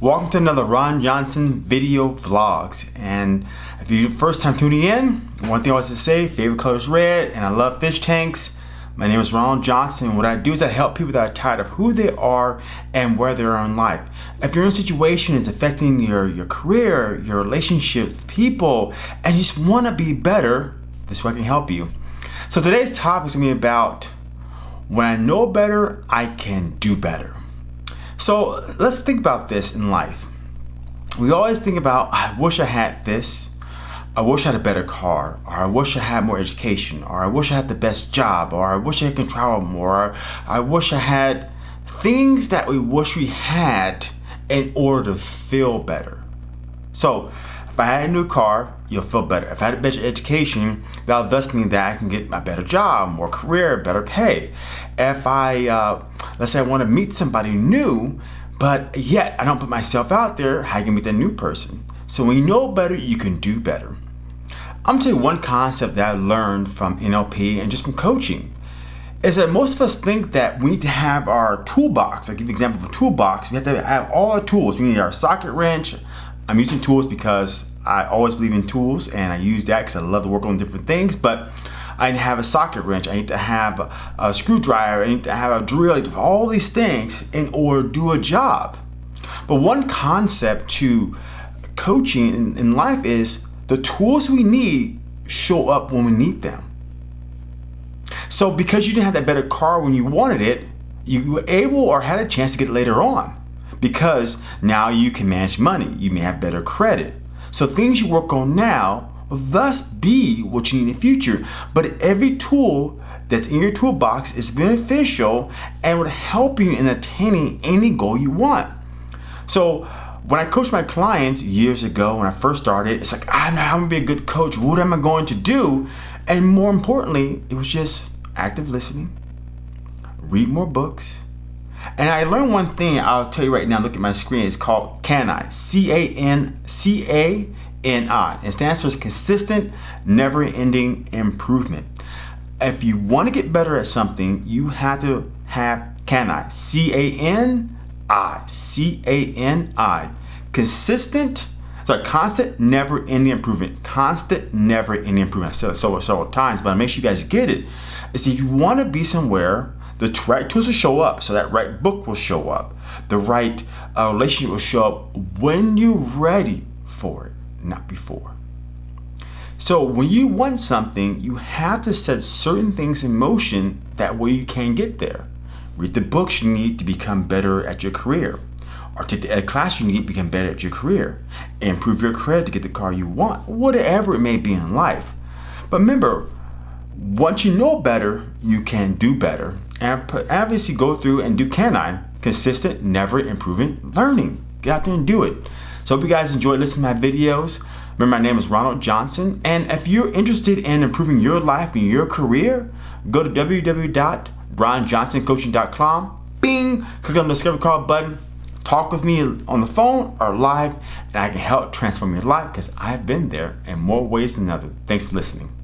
Welcome to another Ron Johnson video vlogs. And if you're first time tuning in, one thing I want to say, favorite color is red, and I love fish tanks. My name is Ronald Johnson. What I do is I help people that are tired of who they are and where they are in life. If your own situation is affecting your, your career, your relationships people, and you just want to be better, this is way I can help you. So today's topic is going to be about when I know better, I can do better. So let's think about this in life. We always think about, I wish I had this, I wish I had a better car, or I wish I had more education, or I wish I had the best job, or I wish I could travel more, or I wish I had things that we wish we had in order to feel better. So if I had a new car, you'll feel better. If I had a better education, that'll thus mean that I can get a better job, more career, better pay. If I, uh, let's say I want to meet somebody new, but yet I don't put myself out there, how can you meet that new person? So when you know better, you can do better. I'm gonna tell you one concept that I learned from NLP and just from coaching is that most of us think that we need to have our toolbox. I'll give you an example of a toolbox. We have to have all our tools. We need our socket wrench, I'm using tools because I always believe in tools and I use that because I love to work on different things. But I need to have a socket wrench. I need to have a, a screwdriver. I need to have a drill. All these things in order to do a job. But one concept to coaching in, in life is the tools we need show up when we need them. So because you didn't have that better car when you wanted it, you were able or had a chance to get it later on because now you can manage money. You may have better credit. So things you work on now will thus be what you need in the future. But every tool that's in your toolbox is beneficial and would help you in attaining any goal you want. So when I coached my clients years ago when I first started, it's like, I'm, I'm gonna be a good coach. What am I going to do? And more importantly, it was just active listening, read more books, and I learned one thing, I'll tell you right now, look at my screen, it's called C-A-N, C-A-N-I. It stands for consistent, never-ending improvement. If you want to get better at something, you have to have CANI, C-A-N-I, C-A-N-I. Consistent, so constant, never-ending improvement. Constant, never-ending improvement. I said it several, several times, but I make sure you guys get it. Is if you want to be somewhere the right tools will show up. So that right book will show up. The right uh, relationship will show up when you're ready for it, not before. So when you want something, you have to set certain things in motion that way you can get there. Read the books you need to become better at your career. Or take the ed class you need to become better at your career. Improve your credit to get the car you want. Whatever it may be in life. But remember, once you know better, you can do better. And obviously go through and do CANI, consistent, never improving learning. Get out there and do it. So hope you guys enjoyed listening to my videos. Remember, my name is Ronald Johnson. And if you're interested in improving your life and your career, go to www.ronjohnsoncoaching.com. Bing! Click on the Discover Call button. Talk with me on the phone or live, and I can help transform your life because I've been there in more ways than others. Thanks for listening.